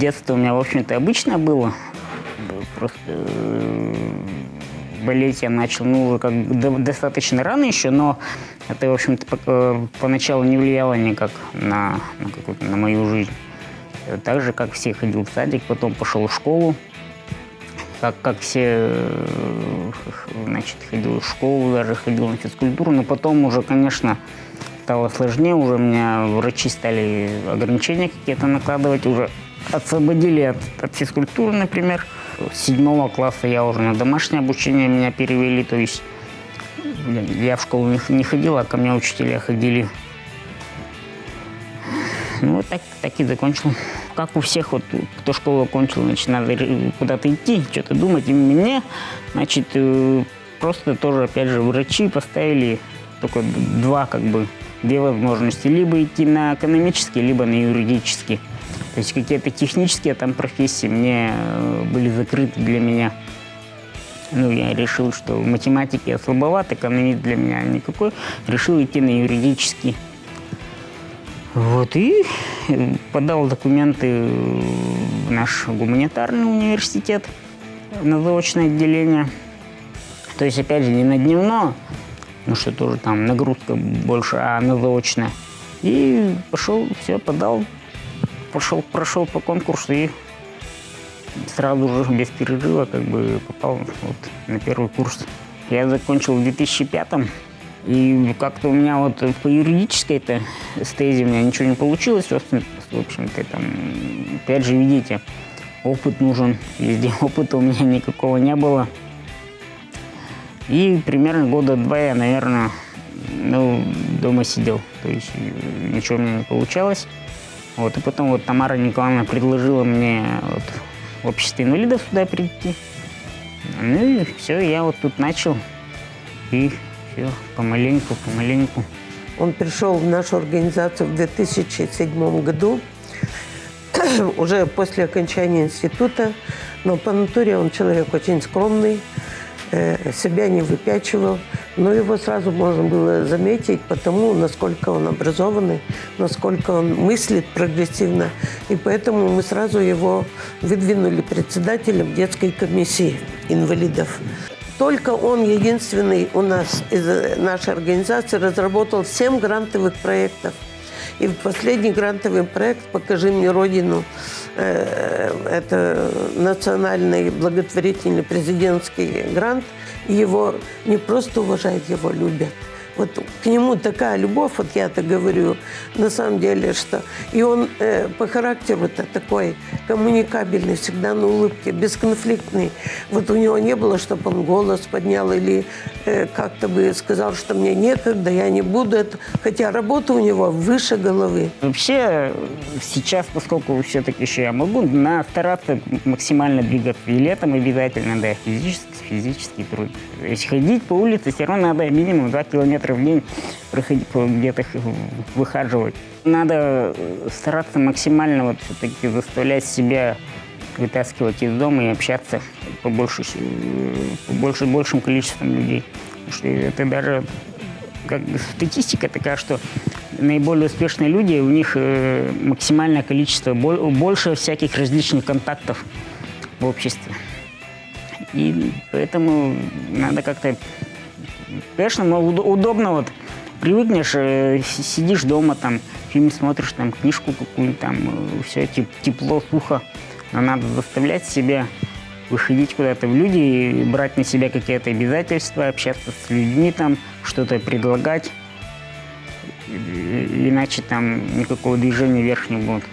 Детство у меня, в общем-то, обычно было. Просто э, болеть я начал, ну, как до- достаточно рано еще, но это, в общем-то, э, поначалу не влияло никак на, на, какую-то, на мою жизнь. Э, Так же, как все, ходил в садик, потом пошел в школу. Как, как все, значит, ходил в школу, даже ходил на физкультуру, но потом уже, конечно, стало сложнее, уже у меня врачи стали ограничения какие-то накладывать, уже освободили от, от физкультуры, например. С седьмого класса я уже на домашнее обучение меня перевели, то есть я, в школу не, не ходил, а ко мне учителя ходили. Ну, так, так и закончил. Как у всех, вот, кто школу окончил, значит, надо куда-то идти, что-то думать. И мне, значит, э, просто тоже, опять же, врачи поставили только два, как бы, две возможности. Либо идти на экономический, либо на юридический. То есть какие-то технические там профессии мне э, были закрыты для меня. Ну, я решил, что в математике я слабоват, экономист для меня никакой. Решил идти на юридический. Вот, и э, подал документы в наш гуманитарный университет на заочное отделение. То есть, опять же, не на дневное, ну что тоже там нагрузка больше, а на заочное. И пошел, все, подал, пошел, прошел по конкурсу и сразу же без перерыва как бы попал вот на первый курс. Я закончил в 2005 и как-то у меня вот по юридической-то стезе у меня ничего не получилось. В общем- в общем-то, там, опять же, видите, опыт нужен. Везде опыта у меня никакого не было. И примерно года два я, наверное, ну, дома сидел. То есть ничего у меня не получалось. Вот, и потом вот Тамара Николаевна предложила мне вот, в общество инвалидов сюда прийти. Ну и все, я вот тут начал. И все, помаленьку, помаленьку. Он пришел в нашу организацию в 2007 году, уже после окончания института, но по натуре он человек очень скромный, э, себя не выпячивал, но его сразу можно было заметить потому, насколько он образованный, насколько он мыслит прогрессивно, и поэтому мы сразу его выдвинули председателем детской комиссии инвалидов. Только он единственный у нас из э, нашей организации разработал 7 грантовых проектов. И последний грантовый проект «Покажи мне Родину» э, это национальный благотворительный президентский грант. Его не просто уважают, его любят. Вот к нему такая любовь, вот я это говорю, на самом деле, что... И он э, по характеру-то такой коммуникабельный, всегда на улыбке, бесконфликтный. Вот у него не было, чтобы он голос поднял или э, как-то бы сказал, что мне некогда, я не буду это. Хотя работа у него выше головы. Вообще сейчас, поскольку все-таки еще я могу, на стараться максимально двигаться. И летом обязательно, да, физический, физический труд. Если ходить по улице, все равно надо минимум 2 километра в день проходить, где-то х- выхаживать. Надо э, стараться максимально вот все-таки заставлять себя вытаскивать из дома и общаться побольше, э, побольше, большим количеством людей. Потому что это даже как статистика такая, что наиболее успешные люди, у них э, максимальное количество, бо- больше всяких различных контактов в обществе. И поэтому надо как-то, конечно, но уд- удобно вот, привыкнешь, э, си- сидишь дома, там, фильм смотришь, там, книжку какую-нибудь, там, все тепло, сухо, но надо заставлять себя выходить куда-то в люди, и брать на себя какие-то обязательства, общаться с людьми, там, что-то предлагать. Иначе там никакого движения вверх не будет.